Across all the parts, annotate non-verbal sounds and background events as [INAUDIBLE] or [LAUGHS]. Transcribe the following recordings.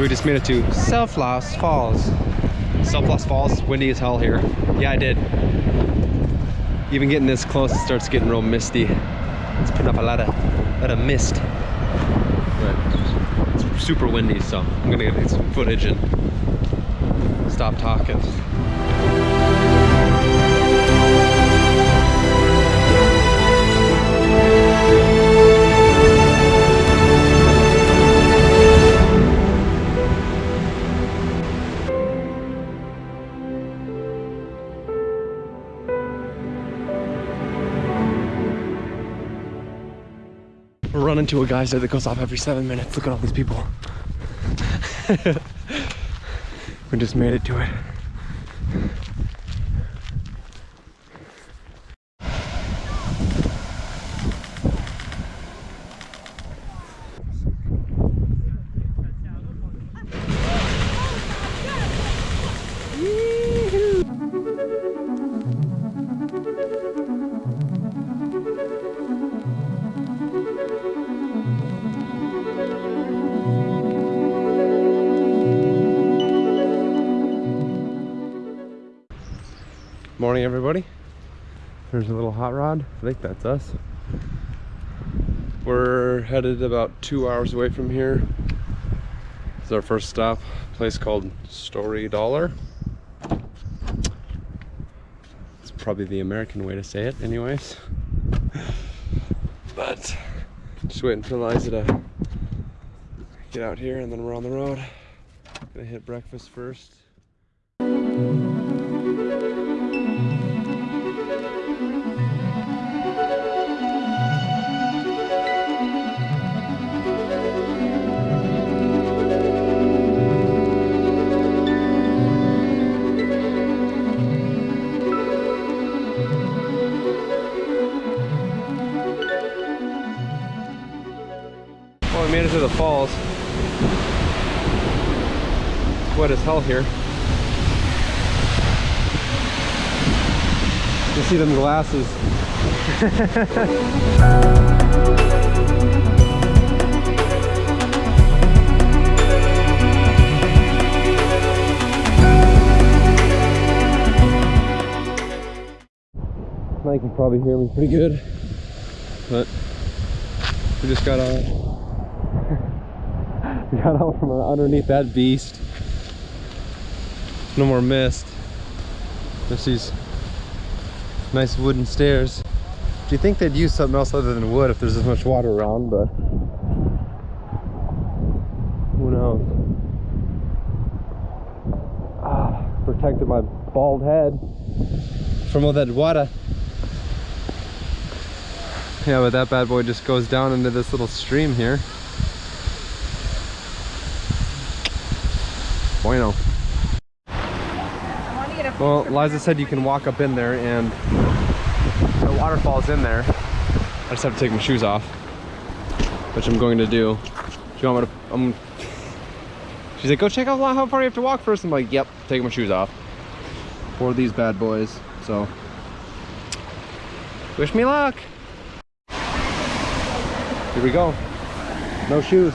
So we just made it to Self-Lost Falls. Self-Lost Falls, windy as hell here. Yeah, I did. Even getting this close, it starts getting real misty. It's putting up a lot of, lot of mist. But it's super windy, so I'm gonna get some footage and stop talking. We're to a geyser that goes off every seven minutes. Look at all these people. [LAUGHS] we just made it to it. Morning, everybody. There's a little hot rod. I think that's us. We're headed about two hours away from here. It's our first stop. Place called Story Dollar. It's probably the American way to say it, anyways. but just waiting for Liza to get out here, and then we're on the road. Gonna hit breakfast first. Wet as hell here. You see them glasses. [LAUGHS] Now you can probably hear me pretty good, but we just got out. [LAUGHS] we got out from underneath that beast. No more mist. There's these nice wooden stairs. Do you think they'd use something else other than wood if there's this much water around? But who knows? Ah, protected my bald head from all that water. Yeah, but that bad boy just goes down into this little stream here. Bueno. Well, Liza said you can walk up in there and the waterfall's in there. I just have to take my shoes off, which I'm going to do. You want me to, um, she's like, go check out how far you have to walk first. I'm like, yep, taking my shoes off. For these bad boys, so. Wish me luck. Here we go. No shoes.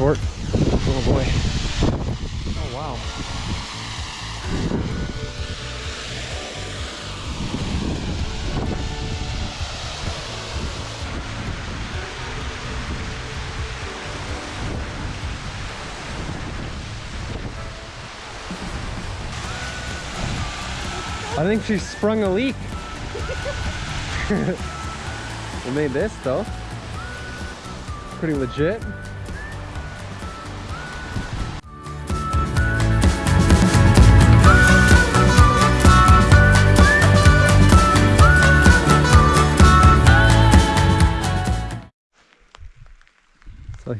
Sort. Oh boy. Oh wow. I think she sprung a leak. [LAUGHS] we made this though. Pretty legit.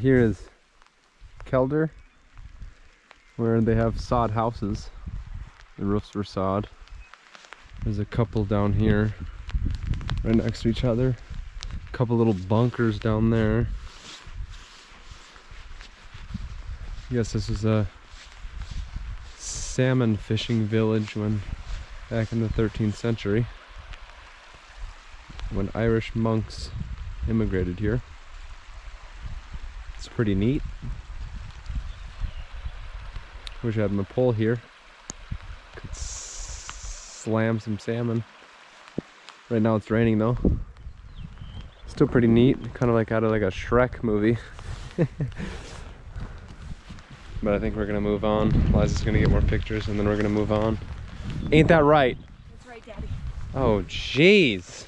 Here is Keldur, where they have sod houses. The roofs were sod. There's a couple down here, right next to each other. A couple little bunkers down there. I guess this was a salmon fishing village when back in the 13th century when Irish monks immigrated here. It's pretty neat. Wish I had my pole here. Could slam some salmon. Right now it's raining though. Still pretty neat, kind of like out of like a Shrek movie. [LAUGHS] but I think we're gonna move on. Liza's gonna get more pictures and then we're gonna move on. Ain't that right? That's right, Daddy. Oh, jeez.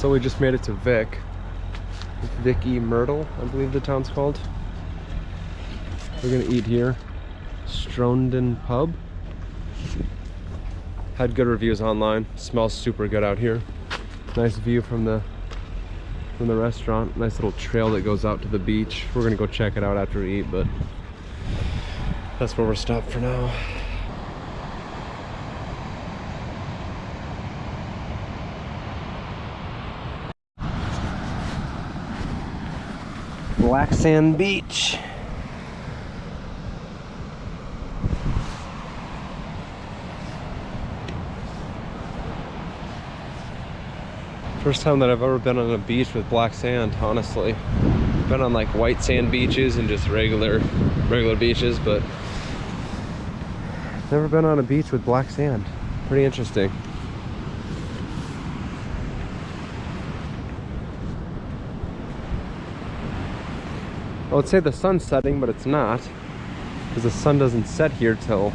So we just made it to Vík. Vicky Myrtle, I believe the town's called. We're gonna eat here. Ströndin Pub. Had good reviews online. Smells super good out here. Nice view from the from the restaurant. Nice little trail that goes out to the beach. We're gonna go check it out after we eat, but that's where we're stopped for now. Black Sand Beach. First time that I've ever been on a beach with black sand, honestly. Been on like white sand beaches and just regular regular beaches, but never been on a beach with black sand. Pretty interesting. I would say the sun's setting, but it's not. Because the sun doesn't set here till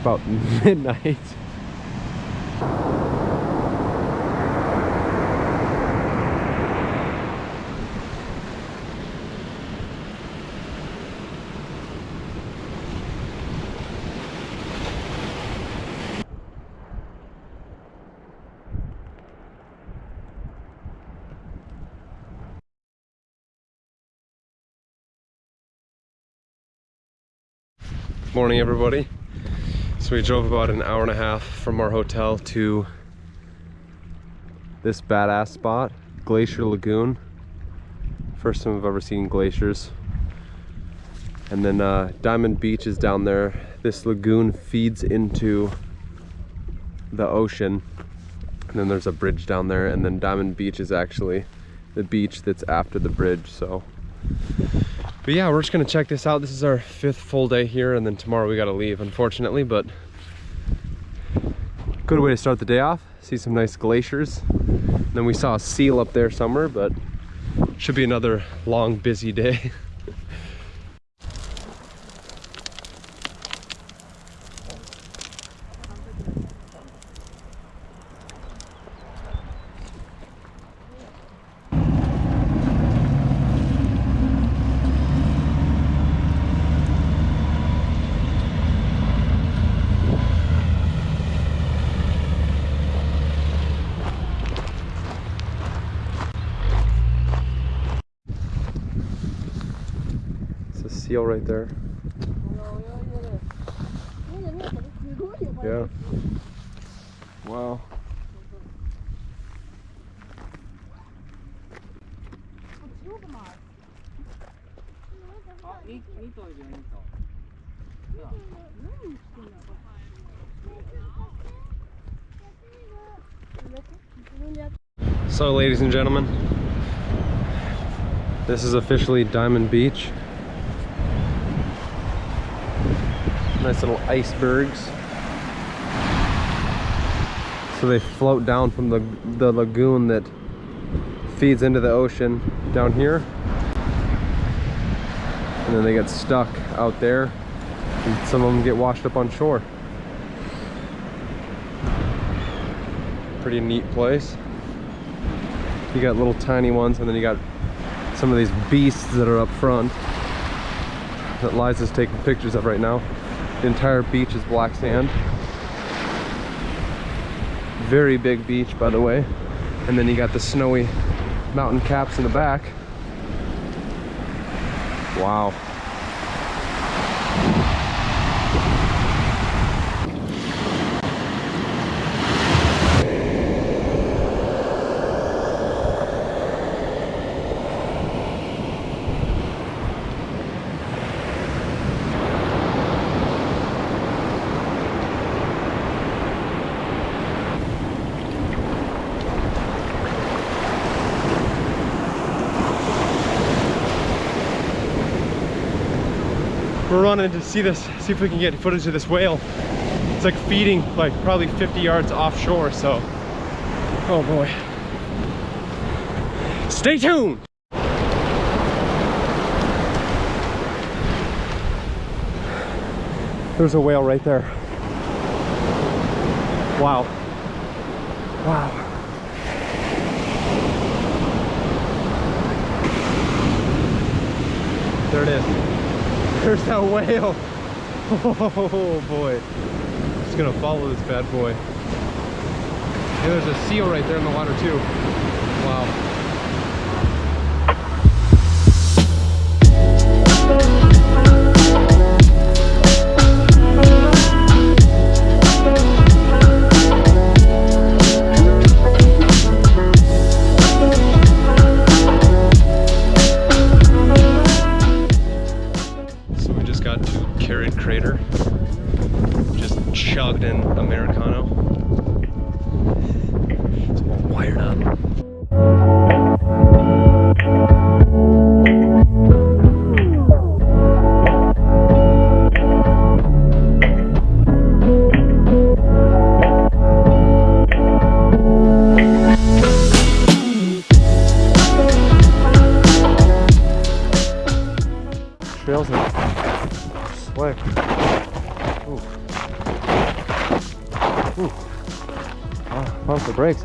about [LAUGHS] midnight. Morning everybody. So we drove about an hour and a half from our hotel to this badass spot, Glacier Lagoon. First time I've ever seen glaciers. And then uh, Diamond Beach is down there. This lagoon feeds into the ocean. And then there's a bridge down there and then Diamond Beach is actually the beach that's after the bridge, so but yeah we're just gonna check this out. This is our fifth full day here and then tomorrow we gotta leave unfortunately but good way to start the day off. See some nice glaciers. And then we saw a seal up there somewhere but should be another long busy day [LAUGHS] seal right there. Yeah. Wow. So, ladies and gentlemen, this is officially Diamond Beach. Nice little icebergs. So they float down from the, the lagoon that feeds into the ocean down here. And then they get stuck out there. And some of them get washed up on shore. Pretty neat place. You got little tiny ones and then you got some of these beasts that are up front that Liza's taking pictures of right now. The entire beach is black sand. Very big beach, by the way. And then you got the snowy mountain caps in the back. Wow. Running to see this, see if we can get footage of this whale. It's like feeding like probably 50 yards offshore, so. Oh boy. Stay tuned! There's a whale right there. Wow. Wow. There it is. There's that whale. Oh boy. Just gonna follow this bad boy. And there's a seal right there in the water too.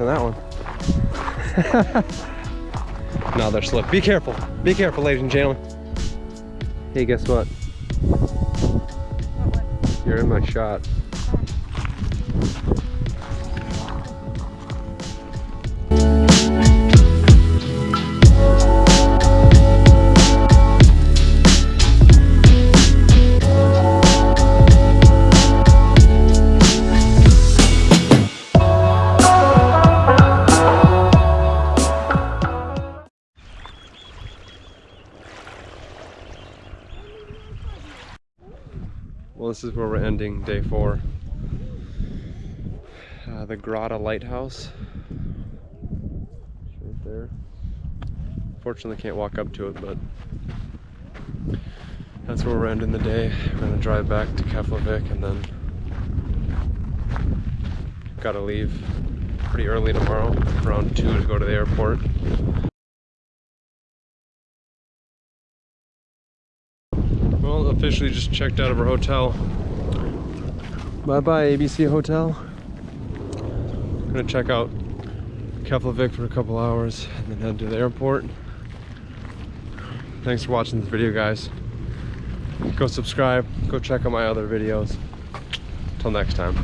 On that one. [LAUGHS] no, they're slick. Be careful. Be careful, ladies and gentlemen. Hey, guess what? You're in my shot. This is where we're ending day four. Uh, the Grótta Lighthouse. It's right there. Fortunately, can't walk up to it, but that's where we're ending the day. We're gonna drive back to Keflavik and then gotta leave pretty early tomorrow, around two to go to the airport. Officially just checked out of our hotel. Bye bye, ABC Hotel. Gonna check out Keflavik for a couple hours and then head to the airport. Thanks for watching this video, guys. Go subscribe, go check out my other videos. Till next time.